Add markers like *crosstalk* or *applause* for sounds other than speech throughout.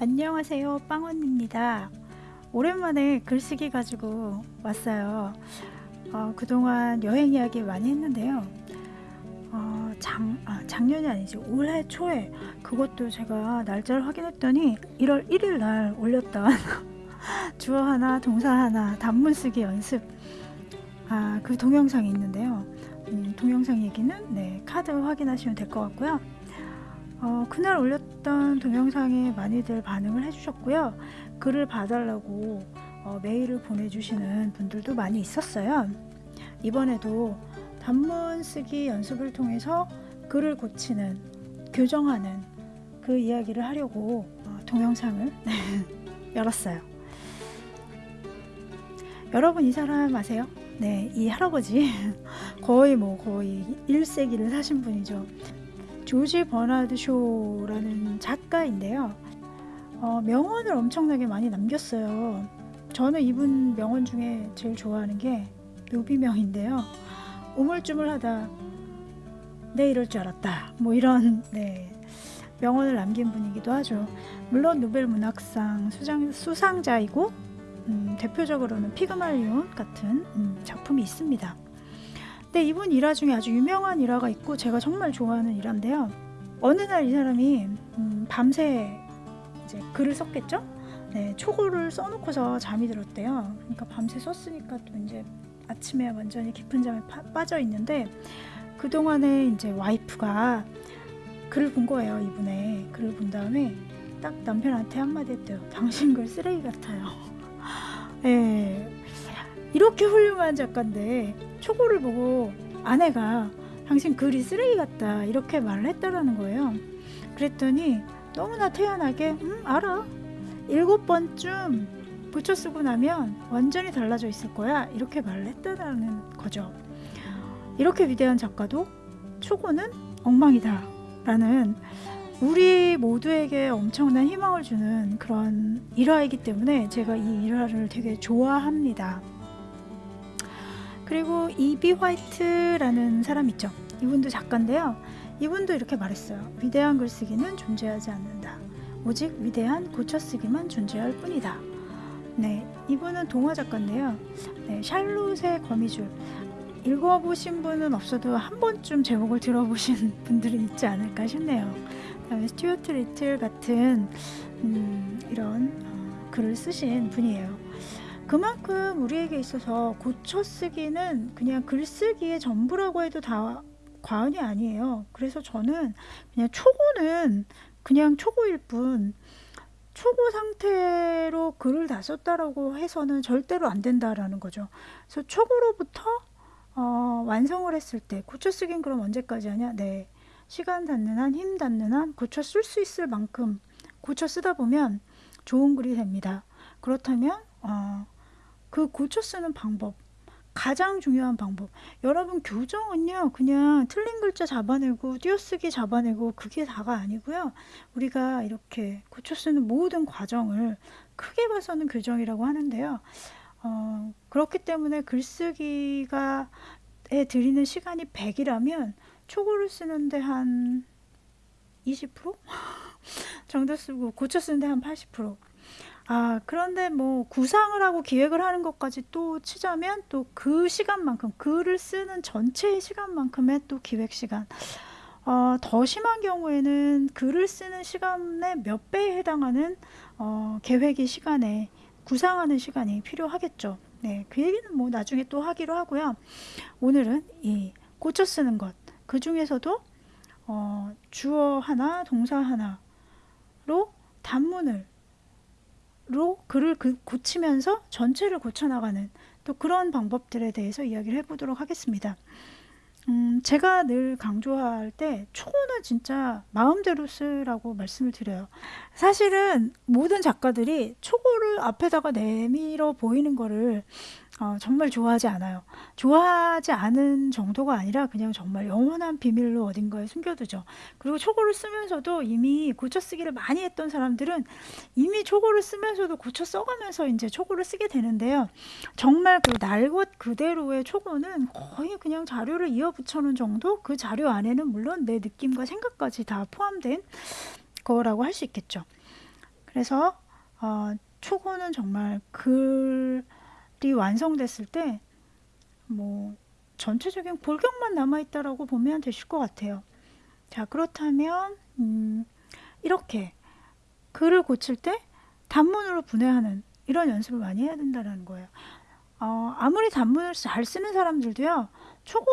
안녕하세요. 빵언입니다. 오랜만에 글쓰기 가지고 왔어요. 어, 그동안 여행 이야기 많이 했는데요. 어, 장, 아, 작년이 아니지. 올해 초에 그것도 제가 날짜를 확인했더니 1월 1일 날 올렸던 *laughs* 주어 하나 동사 하나 단문 쓰기 연습. 아, 그 동영상이 있는데요. 음, 동영상 얘기는 네, 카드 확인하시면 될 것 같고요. 어, 그날 올렸 던 동영상에 많이들 반응을 해주셨고요. 글을 봐달라고 어, 메일을 보내주시는 분들도 많이 있었어요. 이번에도 단문 쓰기 연습을 통해서 글을 고치는, 교정하는 그 이야기를 하려고 어, 동영상을 *laughs* 열었어요. 여러분 이 사람 아세요? 네, 이 할아버지 *laughs* 거의 뭐 거의 1세기를 사신 분이죠. 조지 버나드 쇼라는 작가인데요. 어, 명언을 엄청나게 많이 남겼어요. 저는 이분 명언 중에 제일 좋아하는 게 묘비명인데요. 우물쭈물하다 내 이럴 줄 알았다. 뭐 이런 네, 명언을 남긴 분이기도 하죠. 물론 노벨 문학상 수장, 수상자이고 음, 대표적으로는 피그말리온 같은 음, 작품이 있습니다. 근데 이분 일화 중에 아주 유명한 일화가 있고 제가 정말 좋아하는 일화인데요. 어느 날 이 사람이 음, 밤새 이제 글을 썼겠죠? 네, 초고를 써놓고서 잠이 들었대요. 그러니까 밤새 썼으니까 또 이제 아침에 완전히 깊은 잠에 파, 빠져 있는데 그 동안에 이제 와이프가 글을 본 거예요. 이분의 글을 본 다음에 딱 남편한테 한마디 했대요. 당신 글 쓰레기 같아요. 예, *laughs* 이렇게 훌륭한 작가인데 초고를 보고 아내가 당신 글이 쓰레기 같다 이렇게 말을 했다라는 거예요. 그랬더니 너무나 태연하게 음 알아 일곱 번쯤 붙여 쓰고 나면 완전히 달라져 있을 거야 이렇게 말을 했다라는 거죠. 이렇게 위대한 작가도 초고는 엉망이다 라는 우리 모두에게 엄청난 희망을 주는 그런 일화이기 때문에 제가 이 일화를 되게 좋아합니다. 그리고 이비 화이트라는 사람 있죠. 이분도 작가인데요. 이분도 이렇게 말했어요. 위대한 글쓰기는 존재하지 않는다. 오직 위대한 고쳐쓰기만 존재할 뿐이다. 네, 이분은 동화 작가인데요. 네, 샬롯의 거미줄. 읽어보신 분은 없어도 한 번쯤 제목을 들어보신 *laughs* 분들은 있지 않을까 싶네요. 그다음에 스튜어트 리틀 같은 음, 이런 어, 글을 쓰신 분이에요. 그만큼 우리에게 있어서 고쳐 쓰기는 그냥 글쓰기의 전부라고 해도 다 과언이 아니에요. 그래서 저는 그냥 초고는 그냥 초고일 뿐 초고 상태로 글을 다 썼다라고 해서는 절대로 안 된다라는 거죠. 그래서 초고로부터 어, 완성을 했을 때 고쳐쓰기는 그럼 언제까지 하냐? 네. 시간 닿는 한, 힘 닿는 한 고쳐 쓸 수 있을 만큼 고쳐 쓰다 보면 좋은 글이 됩니다. 그렇다면 어, 그 고쳐 쓰는 방법 가장 중요한 방법. 여러분 교정은요 그냥 틀린 글자 잡아내고 띄어쓰기 잡아내고 그게 다가 아니고요. 우리가 이렇게 고쳐 쓰는 모든 과정을 크게 봐서는 교정이라고 하는데요. 어, 그렇기 때문에 글쓰기가 에 들이는 시간이 100이라면 초고를 쓰는데 한 20% *laughs* 정도 쓰고 고쳐 쓰는데 한 80%. 아, 그런데 뭐 구상을 하고 기획을 하는 것까지 또 치자면 또 그 시간만큼 글을 쓰는 전체의 시간만큼의 또 기획 시간. 어, 더 심한 경우에는 글을 쓰는 시간의 몇 배에 해당하는 어, 계획의 시간에 구상하는 시간이 필요하겠죠. 네, 그 얘기는 뭐 나중에 또 하기로 하고요. 오늘은 이 고쳐 쓰는 것, 그 중에서도 어, 주어 하나, 동사 하나로 단문을 로 글을 그 고치면서 전체를 고쳐나가는 또 그런 방법들에 대해서 이야기를 해보도록 하겠습니다. 음, 제가 늘 강조할 때 초고는 진짜 마음대로 쓰라고 말씀을 드려요. 사실은 모든 작가들이 초고를 앞에다가 내밀어 보이는 거를 어, 정말 좋아하지 않아요. 좋아하지 않은 정도가 아니라 그냥 정말 영원한 비밀로 어딘가에 숨겨두죠. 그리고 초고를 쓰면서도 이미 고쳐 쓰기를 많이 했던 사람들은 이미 초고를 쓰면서도 고쳐 써가면서 이제 초고를 쓰게 되는데요. 정말 그 날것 그대로의 초고는 거의 그냥 자료를 이어 붙여놓은 정도? 그 자료 안에는 물론 내 느낌과 생각까지 다 포함된 거라고 할 수 있겠죠. 그래서 어, 초고는 정말 글이 완성됐을 때 뭐 전체적인 골격만 남아있다라고 보면 되실 것 같아요. 자 그렇다면 음, 이렇게 글을 고칠 때 단문으로 분해하는 이런 연습을 많이 해야 된다는 거예요. 어, 아무리 단문을 잘 쓰는 사람들도요 초고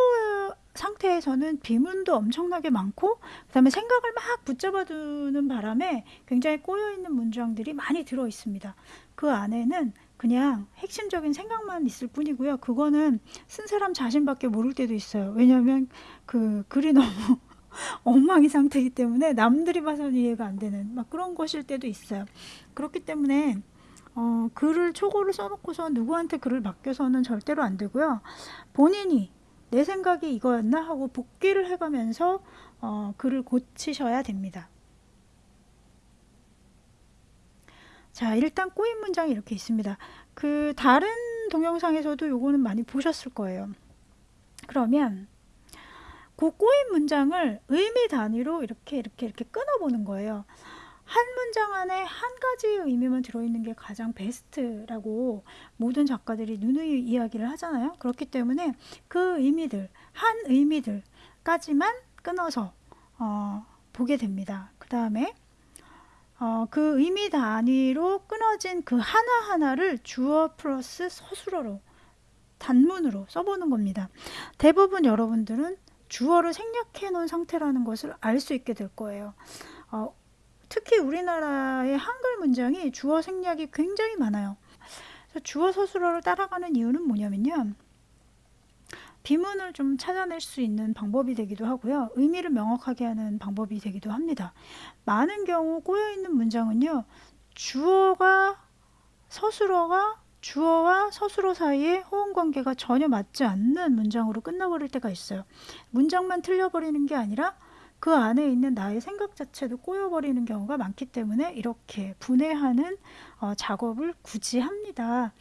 상태에서는 비문도 엄청나게 많고 그 다음에 생각을 막 붙잡아 두는 바람에 굉장히 꼬여있는 문장들이 많이 들어 있습니다. 그 안에는 그냥 핵심적인 생각만 있을 뿐이고요. 그거는 쓴 사람 자신밖에 모를 때도 있어요. 왜냐하면 그 글이 너무 *laughs* 엉망이 상태이기 때문에 남들이 봐서는 이해가 안 되는 막 그런 것일 때도 있어요. 그렇기 때문에 어, 글을 초고를 써놓고서 누구한테 글을 맡겨서는 절대로 안 되고요. 본인이 내 생각이 이거였나 하고 복귀를 해가면서 어, 글을 고치셔야 됩니다. 자 일단 꼬인 문장이 이렇게 있습니다. 그 다른 동영상에서도 요거는 많이 보셨을 거예요. 그러면 그 꼬인 문장을 의미 단위로 이렇게 이렇게 이렇게 끊어보는 거예요. 한 문장 안에 한 가지의 의미만 들어있는 게 가장 베스트라고 모든 작가들이 누누이 이야기를 하잖아요. 그렇기 때문에 그 의미들, 한 의미들까지만 끊어서 어, 보게 됩니다. 그 다음에 어, 그 의미 단위로 끊어진 그 하나하나를 주어 플러스 서술어로 단문으로 써보는 겁니다. 대부분 여러분들은 주어를 생략해 놓은 상태라는 것을 알 수 있게 될 거예요. 어, 특히 우리나라의 한글 문장이 주어 생략이 굉장히 많아요. 주어 서술어를 따라가는 이유는 뭐냐면요. 비문을 좀 찾아낼 수 있는 방법이 되기도 하고요. 의미를 명확하게 하는 방법이 되기도 합니다. 많은 경우 꼬여있는 문장은요. 주어가 서술어가 주어와 서술어 사이에 호응관계가 전혀 맞지 않는 문장으로 끝나버릴 때가 있어요. 문장만 틀려버리는 게 아니라 그 안에 있는 나의 생각 자체도 꼬여버리는 경우가 많기 때문에 이렇게 분해하는 어, 작업을 굳이 합니다.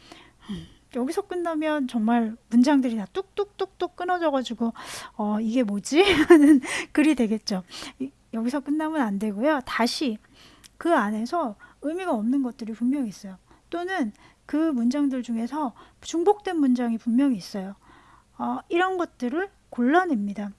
음, 여기서 끝나면 정말 문장들이 다 뚝뚝뚝뚝 끊어져 가지고 어, 이게 뭐지? *laughs* 하는 글이 되겠죠. 이, 여기서 끝나면 안 되고요. 다시 그 안에서 의미가 없는 것들이 분명히 있어요. 또는 그 문장들 중에서 중복된 문장이 분명히 있어요. 어, 이런 것들을 골라냅니다.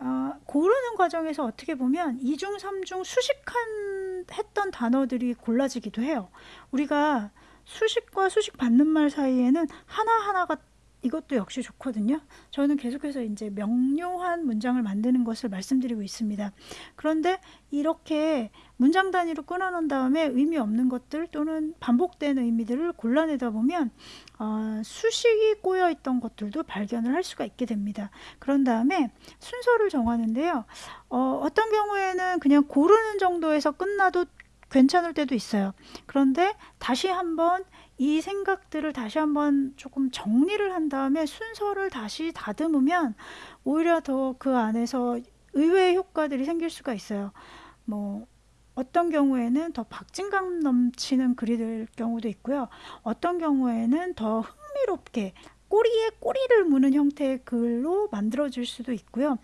어, 고르는 과정에서 어떻게 보면 이중 삼중 수식한 했던 단어들이 골라지기도 해요. 우리가 수식과 수식 받는 말 사이에는 하나하나가 이것도 역시 좋거든요. 저는 계속해서 이제 명료한 문장을 만드는 것을 말씀드리고 있습니다. 그런데 이렇게 문장 단위로 끊어놓은 다음에 의미 없는 것들 또는 반복된 의미들을 골라내다 보면 어, 수식이 꼬여 있던 것들도 발견을 할 수가 있게 됩니다. 그런 다음에 순서를 정하는데요. 어, 어떤 경우에는 그냥 고르는 정도에서 끝나도 괜찮을 때도 있어요. 그런데 다시 한번 이 생각들을 다시 한번 조금 정리를 한 다음에 순서를 다시 다듬으면 오히려 더 그 안에서 의외의 효과들이 생길 수가 있어요. 뭐 어떤 경우에는 더 박진감 넘치는 글이 될 경우도 있고요. 어떤 경우에는 더 흥미롭게 꼬리에 꼬리를 무는 형태의 글로 만들어질 수도 있고요.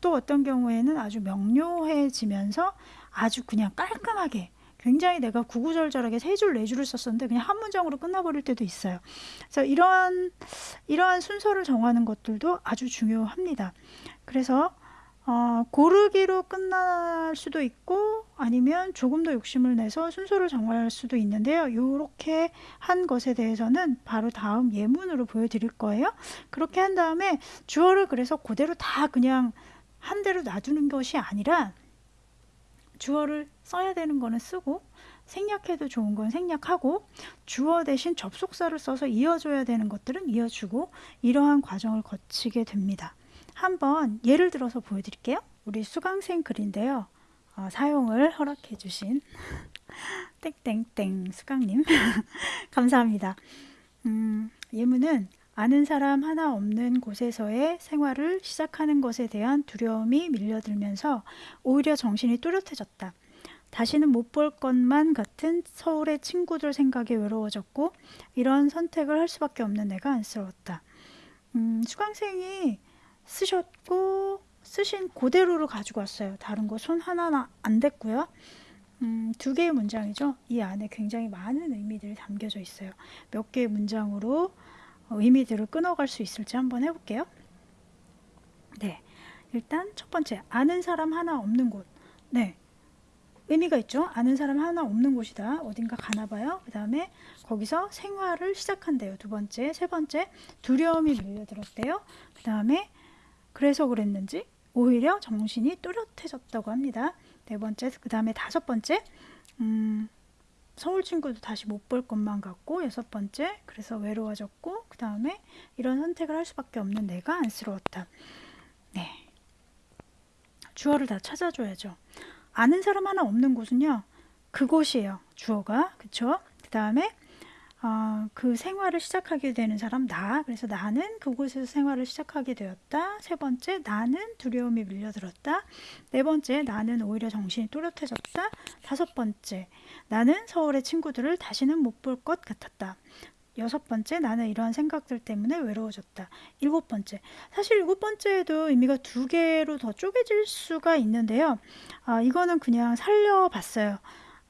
또 어떤 경우에는 아주 명료해지면서 아주 그냥 깔끔하게 굉장히 내가 구구절절하게 세 줄, 네 줄을 썼었는데 그냥 한 문장으로 끝나버릴 때도 있어요. 그래서 이러한, 이러한 순서를 정하는 것들도 아주 중요합니다. 그래서 어, 고르기로 끝날 수도 있고 아니면 조금 더 욕심을 내서 순서를 정할 수도 있는데요. 이렇게 한 것에 대해서는 바로 다음 예문으로 보여드릴 거예요. 그렇게 한 다음에 주어를 그래서 그대로 다 그냥 한 대로 놔두는 것이 아니라 주어를 써야 되는 거는 쓰고 생략해도 좋은 건 생략하고 주어 대신 접속사를 써서 이어줘야 되는 것들은 이어주고 이러한 과정을 거치게 됩니다. 한번 예를 들어서 보여드릴게요. 우리 수강생 글인데요. 어, 사용을 허락해 주신 *laughs* 땡땡땡 수강님 *laughs* 감사합니다. 음, 예문은 아는 사람 하나 없는 곳에서의 생활을 시작하는 것에 대한 두려움이 밀려들면서 오히려 정신이 뚜렷해졌다. 다시는 못 볼 것만 같은 서울의 친구들 생각에 외로워졌고 이런 선택을 할 수밖에 없는 내가 안쓰러웠다. 음, 수강생이 쓰셨고 쓰신 그대로를 가지고 왔어요. 다른 거 손 하나 안 댔고요. 음, 두 개의 문장이죠. 이 안에 굉장히 많은 의미들이 담겨져 있어요. 몇 개의 문장으로 어, 의미들을 끊어갈 수 있을지 한번 해볼게요. 네. 일단 첫 번째, 아는 사람 하나 없는 곳. 네. 의미가 있죠. 아는 사람 하나 없는 곳이다. 어딘가 가나 봐요. 그 다음에 거기서 생활을 시작한대요. 두 번째. 세 번째, 두려움이 밀려들었대요. 그 다음에 그래서 그랬는지 오히려 정신이 또렷해졌다고 합니다. 네 번째, 그 다음에 다섯 번째, 음, 서울 친구도 다시 못 볼 것만 같고 여섯 번째, 그래서 외로워졌고 그 다음에 이런 선택을 할 수밖에 없는 내가 안쓰러웠다. 네, 주어를 다 찾아줘야죠. 아는 사람 하나 없는 곳은요. 그곳이에요. 주어가. 그쵸? 그 다음에 어, 그 생활을 시작하게 되는 사람 나. 그래서 나는 그곳에서 생활을 시작하게 되었다. 세 번째 나는 두려움이 밀려들었다. 네 번째 나는 오히려 정신이 또렷해졌다. 다섯 번째 나는 서울의 친구들을 다시는 못 볼 것 같았다. 여섯 번째, 나는 이러한 생각들 때문에 외로워졌다. 일곱 번째, 사실 일곱 번째에도 의미가 두 개로 더 쪼개질 수가 있는데요. 아, 이거는 그냥 살려봤어요.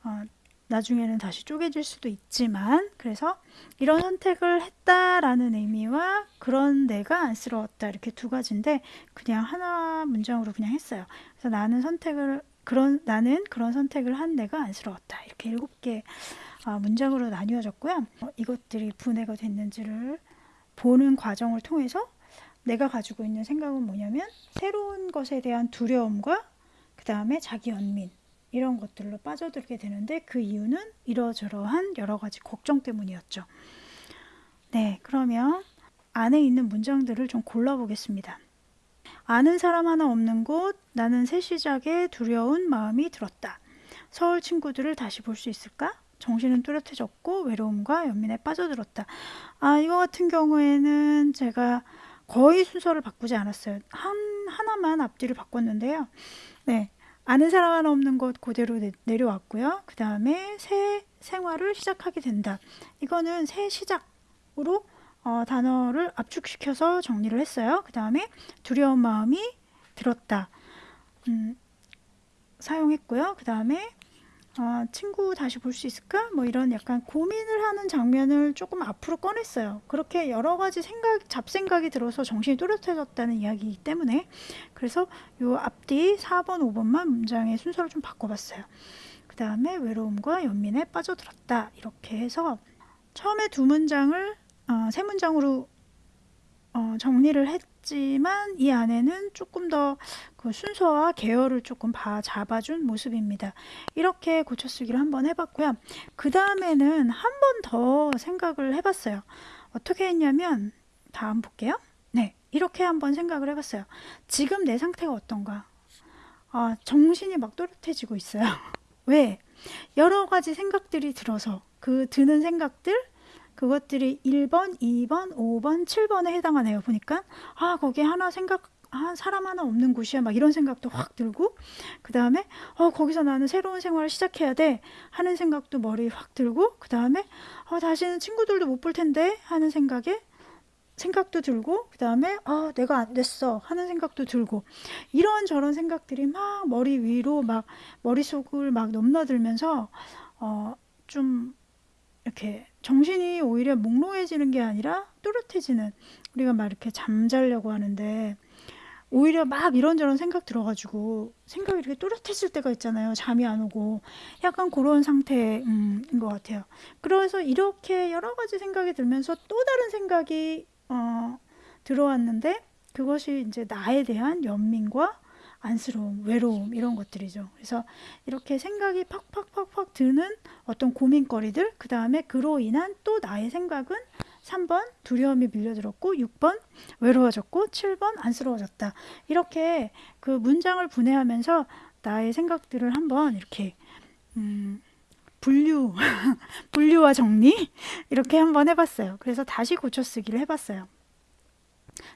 어, 나중에는 다시 쪼개질 수도 있지만, 그래서 이런 선택을 했다라는 의미와 그런 내가 안쓰러웠다. 이렇게 두 가지인데, 그냥 하나 문장으로 그냥 했어요. 그래서 나는 선택을, 그런, 나는 그런 선택을 한 내가 안쓰러웠다. 이렇게 일곱 개 아, 문장으로 나뉘어졌고요. 어, 이것들이 분해가 됐는지를 보는 과정을 통해서 내가 가지고 있는 생각은 뭐냐면 새로운 것에 대한 두려움과 그 다음에 자기 연민 이런 것들로 빠져들게 되는데 그 이유는 이러저러한 여러 가지 걱정 때문이었죠. 네, 그러면 안에 있는 문장들을 좀 골라보겠습니다. 아는 사람 하나 없는 곳, 나는 새 시작에 두려운 마음이 들었다. 서울 친구들을 다시 볼 수 있을까? 정신은 뚜렷해졌고 외로움과 연민에 빠져들었다. 아 이거 같은 경우에는 제가 거의 순서를 바꾸지 않았어요. 한 하나만 앞뒤를 바꿨는데요. 네. 아는 사람 하나 없는 곳 그대로 내, 려왔고요그 다음에 새 생활을 시작하게 된다. 이거는 새 시작으로 어, 단어를 압축시켜서 정리를 했어요. 그 다음에 두려운 마음이 들었다. 음, 사용했고요. 그 다음에 아, 친구 다시 볼 수 있을까? 뭐 이런 약간 고민을 하는 장면을 조금 앞으로 꺼냈어요. 그렇게 여러 가지 생각, 잡생각이 들어서 정신이 또렷해졌다는 이야기이기 때문에 그래서 요 앞뒤 4번, 5번만 문장의 순서를 좀 바꿔봤어요. 그 다음에 외로움과 연민에 빠져들었다. 이렇게 해서 처음에 두 문장을 어, 세 문장으로 어, 정리를 했 지만 이 안에는 조금 더 그 순서와 계열을 조금 봐 잡아준 모습입니다. 이렇게 고쳐쓰기를 한번 해봤고요. 그 다음에는 한 번 더 생각을 해봤어요. 어떻게 했냐면 다음 볼게요. 네, 이렇게 한번 생각을 해봤어요. 지금 내 상태가 어떤가? 아, 정신이 막 또렷해지고 있어요. *laughs* 왜? 여러 가지 생각들이 들어서 그 드는 생각들 그것들이 1번, 2번, 5번, 7번에 해당하네요. 보니까 아 거기에 하나 생각 아, 사람 하나 없는 곳이야. 막 이런 생각도 확 들고, 그 다음에, 어, 거기서 나는 새로운 생활을 시작해야 돼. 하는 생각도 머리에 확 들고, 그 다음에, 어, 다시는 친구들도 못 볼 텐데. 하는 생각에, 생각도 들고, 그 다음에, 어, 내가 안 됐어. 하는 생각도 들고, 이런 저런 생각들이 막 머리 위로 막 머릿속을 막 넘나들면서, 어, 좀, 이렇게 정신이 오히려 몽롱해지는 게 아니라 또렷해지는 우리가 막 이렇게 잠자려고 하는데 오히려 막 이런저런 생각 들어가지고 생각이 이렇게 또렷해질 때가 있잖아요. 잠이 안 오고 약간 그런 상태인 것 같아요. 그래서 이렇게 여러 가지 생각이 들면서 또 다른 생각이 어, 들어왔는데 그것이 이제 나에 대한 연민과 안쓰러움, 외로움 이런 것들이죠. 그래서 이렇게 생각이 팍팍팍팍 드는 어떤 고민거리들 그 다음에 그로 인한 또 나의 생각은 3번 두려움이 밀려들었고 6번 외로워졌고 7번 안쓰러워졌다. 이렇게 그 문장을 분해하면서 나의 생각들을 한번 이렇게 음, 분류, *laughs* 분류와 정리 이렇게 한번 해봤어요. 그래서 다시 고쳐쓰기를 해봤어요.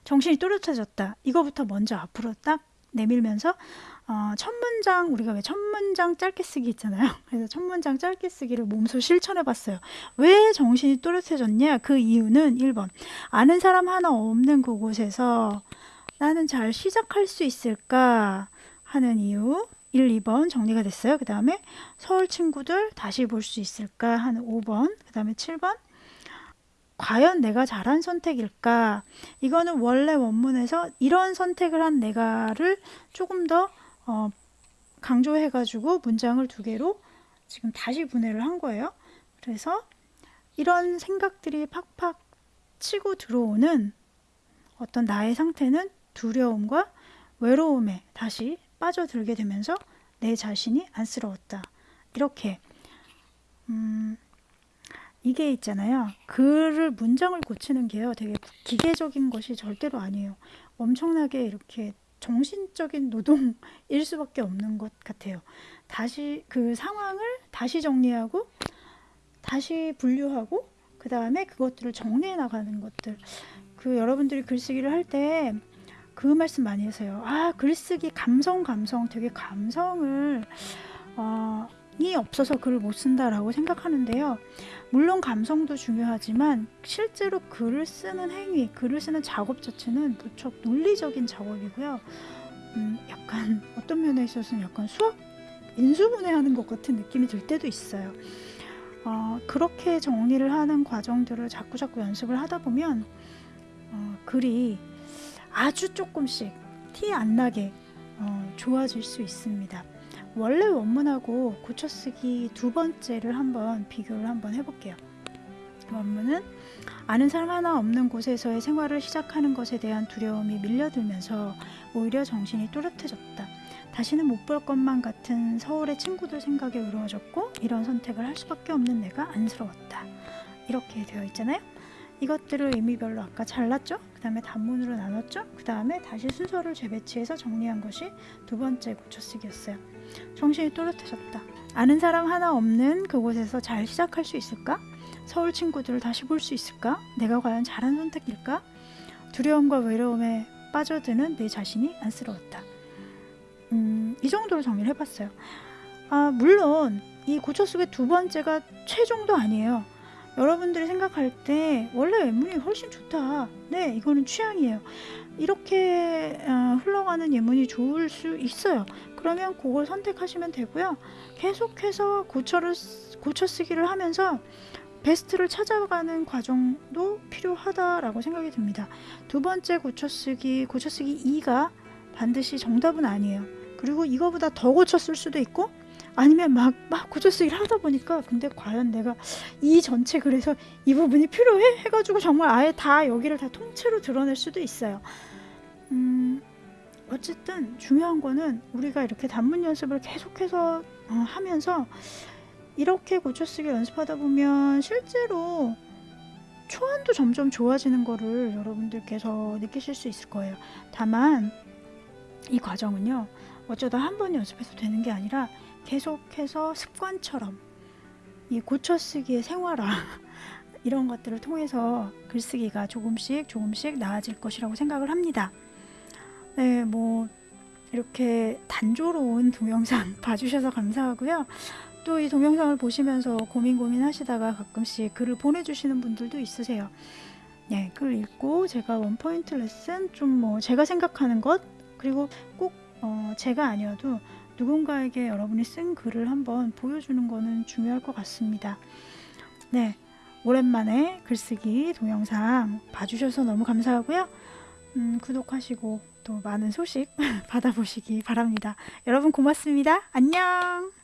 정신이 또렷해졌다. 이거부터 먼저 앞으로 딱 내밀면서 어, 첫 문장 우리가 왜 첫 문장 짧게 쓰기 있잖아요. *laughs* 그래서 첫 문장 짧게 쓰기를 몸소 실천해 봤어요. 왜 정신이 또렷해졌냐? 그 이유는 1번 아는 사람 하나 없는 그곳에서 나는 잘 시작할 수 있을까 하는 이유 1, 2번 정리가 됐어요. 그 다음에 서울 친구들 다시 볼 수 있을까 하는 5번, 그 다음에 7번 과연 내가 잘한 선택일까? 이거는 원래 원문에서 이런 선택을 한 내가를 조금 더 어, 강조해가지고 문장을 두 개로 지금 다시 분해를 한 거예요. 그래서 이런 생각들이 팍팍 치고 들어오는 어떤 나의 상태는 두려움과 외로움에 다시 빠져들게 되면서 내 자신이 안쓰러웠다. 이렇게 음, 이게 있잖아요. 글을 문장을 고치는 게요. 되게 기계적인 것이 절대로 아니에요. 엄청나게 이렇게 정신적인 노동일 수밖에 없는 것 같아요. 다시 그 상황을 다시 정리하고 다시 분류하고 그 다음에 그것들을 정리해 나가는 것들. 그 여러분들이 글쓰기를 할 때 그 말씀 많이 하세요. 아 글쓰기 감성 감성 되게 감성을 어, 이 없어서 글을 못 쓴다라고 생각하는데요. 물론 감성도 중요하지만 실제로 글을 쓰는 행위, 글을 쓰는 작업 자체는 무척 논리적인 작업이고요. 음, 약간 어떤 면에 있어서는 약간 수학 인수분해하는 것 같은 느낌이 들 때도 있어요. 어, 그렇게 정리를 하는 과정들을 자꾸 자꾸 연습을 하다 보면 어, 글이 아주 조금씩 티 안 나게 어, 좋아질 수 있습니다. 원래 원문하고 고쳐쓰기 두 번째를 한번 비교를 한번 해볼게요. 원문은 아는 사람 하나 없는 곳에서의 생활을 시작하는 것에 대한 두려움이 밀려들면서 오히려 정신이 또렷해졌다. 다시는 못 볼 것만 같은 서울의 친구들 생각에 의로워졌고 이런 선택을 할 수밖에 없는 내가 안쓰러웠다. 이렇게 되어 있잖아요. 이것들을 의미별로 아까 잘랐죠? 그 다음에 단문으로 나눴죠? 그 다음에 다시 순서를 재배치해서 정리한 것이 두 번째 고쳐쓰기였어요. 정신이 또렷해졌다. 아는 사람 하나 없는 그곳에서 잘 시작할 수 있을까? 서울 친구들을 다시 볼 수 있을까? 내가 과연 잘한 선택일까? 두려움과 외로움에 빠져드는 내 자신이 안쓰러웠다. 음, 이 정도로 정리를 해봤어요. 아, 물론 이 고쳐쓰기 두 번째가 최종도 아니에요. 여러분들이 생각할 때 원래 예문이 훨씬 좋다. 네, 이거는 취향이에요. 이렇게 어, 흘러가는 예문이 좋을 수 있어요. 그러면 그걸 선택하시면 되고요. 계속해서 고쳐를 고쳐 쓰기를 하면서 베스트를 찾아가는 과정도 필요하다라고 생각이 듭니다. 두 번째 고쳐쓰기, 고쳐쓰기 2가 반드시 정답은 아니에요. 그리고 이거보다 더 고쳤을 수도 있고 아니면 막, 막 고쳐쓰기를 하다 보니까 근데 과연 내가 이 전체 그래서 이 부분이 필요해? 해가지고 정말 아예 다 여기를 다 통째로 드러낼 수도 있어요. 음, 어쨌든 중요한 거는 우리가 이렇게 단문 연습을 계속해서 어, 하면서 이렇게 고쳐쓰기 연습하다 보면 실제로 초안도 점점 좋아지는 거를 여러분들께서 느끼실 수 있을 거예요. 다만 이 과정은요 어쩌다 한 번 연습해서 되는 게 아니라 계속해서 습관처럼 이 고쳐쓰기의 생활화 *laughs* 이런 것들을 통해서 글쓰기가 조금씩 조금씩 나아질 것이라고 생각을 합니다. 네, 뭐 이렇게 단조로운 동영상 *laughs* 봐주셔서 감사하고요. 또 이 동영상을 보시면서 고민 고민 하시다가 가끔씩 글을 보내주시는 분들도 있으세요. 네, 글 읽고 제가 원포인트 레슨 좀 뭐 제가 생각하는 것 그리고 꼭 어, 제가 아니어도 누군가에게 여러분이 쓴 글을 한번 보여주는 것은 중요할 것 같습니다. 네, 오랜만에 글쓰기 동영상 봐주셔서 너무 감사하고요. 음, 구독하시고 또 많은 소식 *laughs* 받아보시기 바랍니다. 여러분 고맙습니다. 안녕!